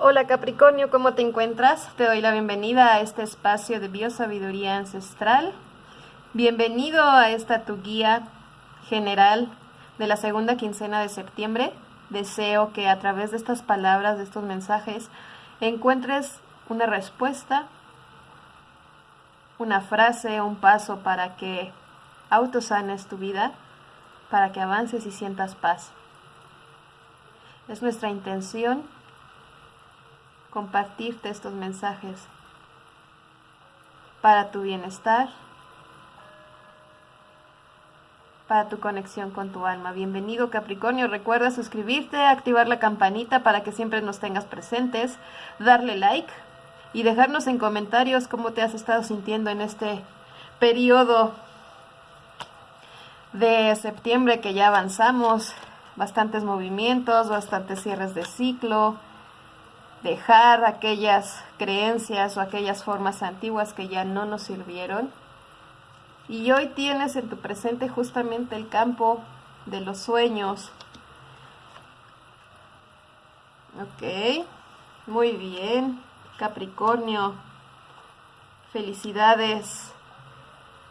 Hola Capricornio, ¿cómo te encuentras? Te doy la bienvenida a este espacio de biosabiduría ancestral. Bienvenido a esta tu guía general de la segunda quincena de septiembre. Deseo que a través de estas palabras, de estos mensajes, encuentres una respuesta, una frase, un paso para que autosanes tu vida, para que avances y sientas paz. Es nuestra intención compartirte estos mensajes para tu bienestar, para tu conexión con tu alma. Bienvenido Capricornio, recuerda suscribirte, activar la campanita para que siempre nos tengas presentes, darle like y dejarnos en comentarios cómo te has estado sintiendo en este periodo de septiembre que ya avanzamos, bastantes movimientos, bastantes cierres de ciclo, dejar aquellas creencias o aquellas formas antiguas que ya no nos sirvieron. Y hoy tienes en tu presente justamente el campo de los sueños. Ok, muy bien, Capricornio, felicidades.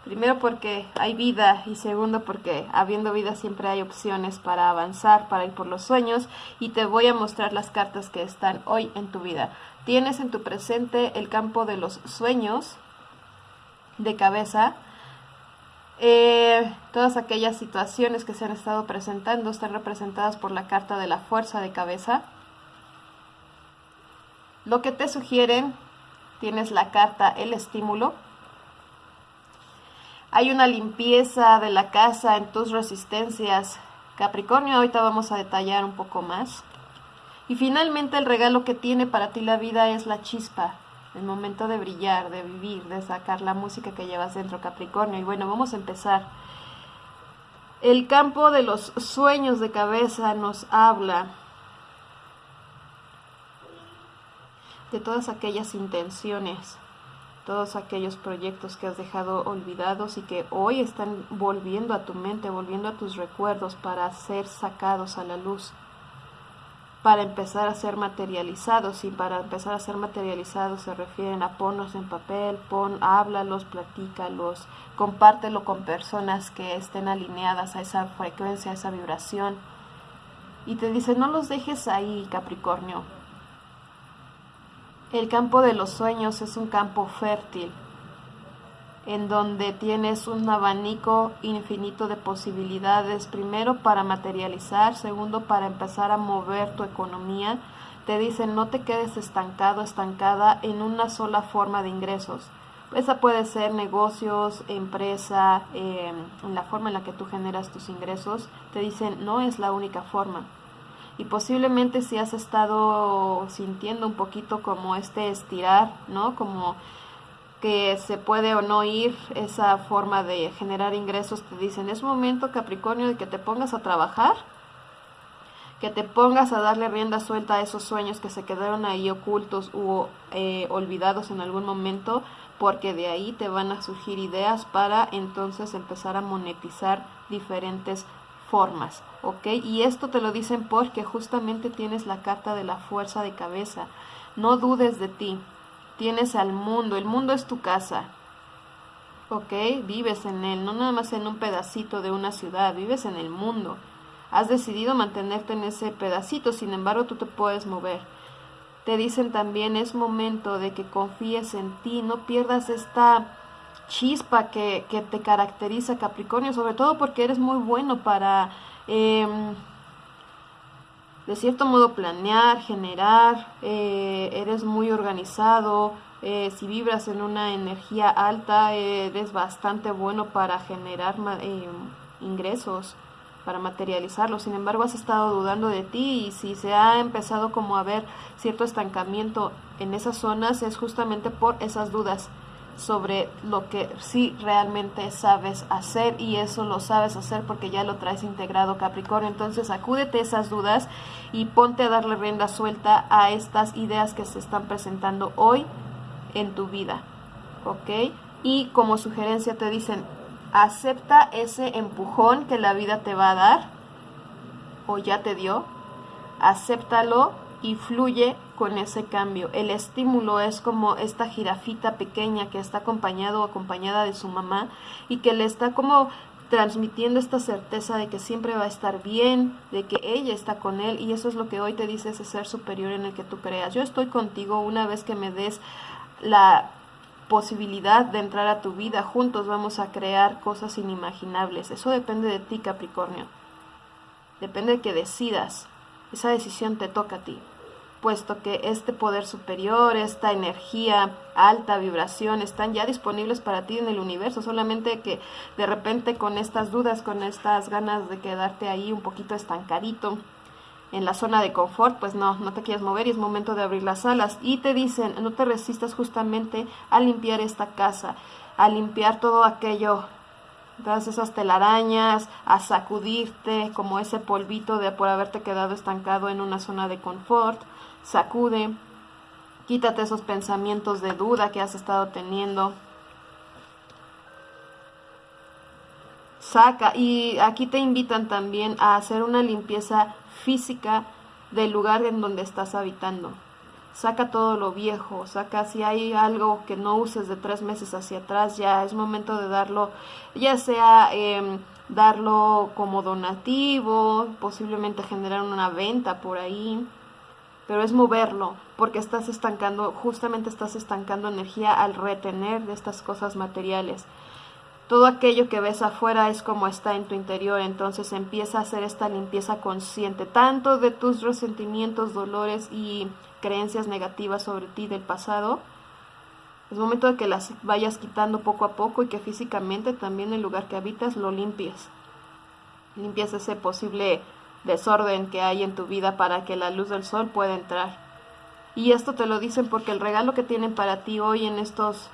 Primero porque hay vida y segundo porque habiendo vida siempre hay opciones para avanzar, para ir por los sueños y te voy a mostrar las cartas que están hoy en tu vida. Tienes en tu presente el campo de los sueños de cabeza. Eh, todas aquellas situaciones que se han estado presentando están representadas por la carta de la fuerza de cabeza. Lo que te sugieren, tienes la carta el estímulo hay una limpieza de la casa en tus resistencias. Capricornio, ahorita vamos a detallar un poco más. Y finalmente el regalo que tiene para ti la vida es la chispa, el momento de brillar, de vivir, de sacar la música que llevas dentro, Capricornio. Y bueno, vamos a empezar. El campo de los sueños de cabeza nos habla de todas aquellas intenciones todos aquellos proyectos que has dejado olvidados y que hoy están volviendo a tu mente, volviendo a tus recuerdos para ser sacados a la luz, para empezar a ser materializados y para empezar a ser materializados se refieren a ponlos en papel, pon, háblalos, platícalos, compártelo con personas que estén alineadas a esa frecuencia, a esa vibración. Y te dice, no los dejes ahí, Capricornio, el campo de los sueños es un campo fértil, en donde tienes un abanico infinito de posibilidades, primero para materializar, segundo para empezar a mover tu economía. Te dicen no te quedes estancado, estancada en una sola forma de ingresos. Esa puede ser negocios, empresa, eh, en la forma en la que tú generas tus ingresos. Te dicen no es la única forma y posiblemente si has estado sintiendo un poquito como este estirar, ¿no? Como que se puede o no ir esa forma de generar ingresos, te dicen, es momento Capricornio de que te pongas a trabajar, que te pongas a darle rienda suelta a esos sueños que se quedaron ahí ocultos o eh, olvidados en algún momento, porque de ahí te van a surgir ideas para entonces empezar a monetizar diferentes formas, ¿ok? Y esto te lo dicen porque justamente tienes la carta de la fuerza de cabeza. No dudes de ti. Tienes al mundo, el mundo es tu casa. ¿Ok? Vives en él, no nada más en un pedacito de una ciudad, vives en el mundo. Has decidido mantenerte en ese pedacito, sin embargo tú te puedes mover. Te dicen también es momento de que confíes en ti, no pierdas esta chispa que, te caracteriza Capricornio, sobre todo porque eres muy bueno para, em, de cierto modo, planear, generar, eh, eres muy organizado, eh, si vibras en una energía alta, eres bastante bueno para generar em, ingresos para materializarlos. Sin embargo, has estado dudando de ti y si se ha empezado como a ver cierto estancamiento en esas zonas es justamente por esas dudas sobre lo que sí realmente sabes hacer y eso lo sabes hacer porque ya lo traes integrado Capricornio. Entonces acúdete esas dudas y ponte a darle rienda suelta a estas ideas que se están presentando hoy en tu vida. ¿Ok? Y como sugerencia te dicen, acepta ese empujón que la vida te va a dar o ya te dio. Acéptalo y fluye con ese cambio. El estímulo es como esta jirafita pequeña que está acompañado o acompañada de su mamá y que le está como transmitiendo esta certeza de que siempre va a estar bien, de que ella está con él y eso es lo que hoy te dice ese ser superior en el que tú creas. Yo estoy contigo una vez que me des la posibilidad de entrar a tu vida, juntos vamos a crear cosas inimaginables. Eso depende de ti, Capricornio. Depende de que decidas. Esa decisión te toca a ti puesto que este poder superior, esta energía, alta vibración, están ya disponibles para ti en el universo, solamente que de repente con estas dudas, con estas ganas de quedarte ahí un poquito estancadito en la zona de confort, pues no, no te quieres mover y es momento de abrir las alas. Y te dicen, no te resistas justamente a limpiar esta casa, a limpiar todo aquello todas esas telarañas, a sacudirte como ese polvito de por haberte quedado estancado en una zona de confort, sacude, quítate esos pensamientos de duda que has estado teniendo. Saca, y aquí te invitan también a hacer una limpieza física del lugar en donde estás habitando. Saca todo lo viejo, saca si hay algo que no uses de tres meses hacia atrás, ya es momento de darlo, ya sea em, darlo como donativo, posiblemente generar una venta por ahí pero es moverlo, porque estás estancando, justamente estás estancando energía al retener de estas cosas materiales. Todo aquello que ves afuera es como está en tu interior, entonces empieza a hacer esta limpieza consciente, tanto de tus resentimientos, dolores y creencias negativas sobre ti del pasado. Es momento de que las vayas quitando poco a poco y que físicamente también el lugar que habitas lo limpies. Limpias ese posible desorden que hay en tu vida para que la luz del sol pueda entrar. Y esto te lo dicen porque el regalo que tienen para ti hoy en estos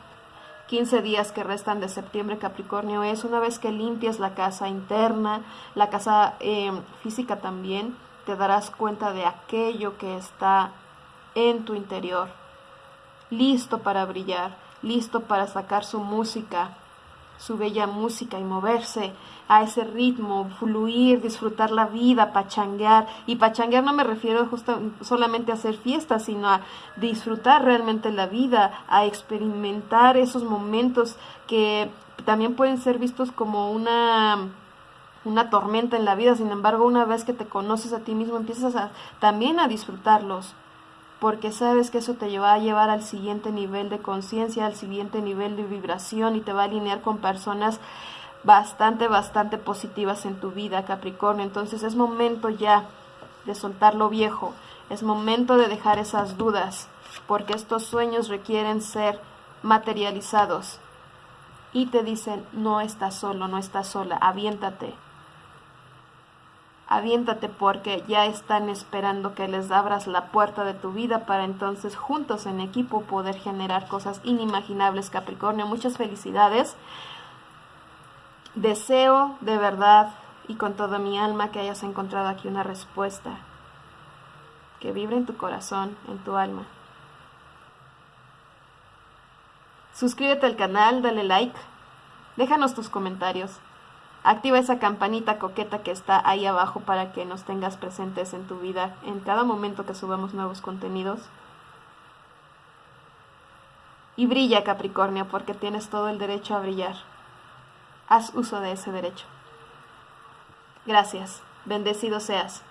15 días que restan de septiembre Capricornio es una vez que limpias la casa interna, la casa eh, física también, te darás cuenta de aquello que está en tu interior, listo para brillar, listo para sacar su música, su bella música y moverse a ese ritmo, fluir, disfrutar la vida, pachanguear. Y pachanguear no me refiero justo, solamente a hacer fiestas, sino a disfrutar realmente la vida, a experimentar esos momentos que también pueden ser vistos como una una tormenta en la vida, sin embargo, una vez que te conoces a ti mismo, empiezas a, también a disfrutarlos porque sabes que eso te va a llevar al siguiente nivel de conciencia, al siguiente nivel de vibración y te va a alinear con personas bastante, bastante positivas en tu vida, Capricornio. Entonces es momento ya de soltar lo viejo, es momento de dejar esas dudas, porque estos sueños requieren ser materializados. Y te dicen, no estás solo, no estás sola, aviéntate, aviéntate porque ya están esperando que les abras la puerta de tu vida para entonces juntos en equipo poder generar cosas inimaginables Capricornio. Muchas felicidades. Deseo de verdad y con toda mi alma que hayas encontrado aquí una respuesta que vibre en tu corazón, en tu alma. Suscríbete al canal, dale like, déjanos tus comentarios. Activa esa campanita coqueta que está ahí abajo para que nos tengas presentes en tu vida en cada momento que subamos nuevos contenidos. Y brilla Capricornio porque tienes todo el derecho a brillar. Haz uso de ese derecho. Gracias. Bendecido seas.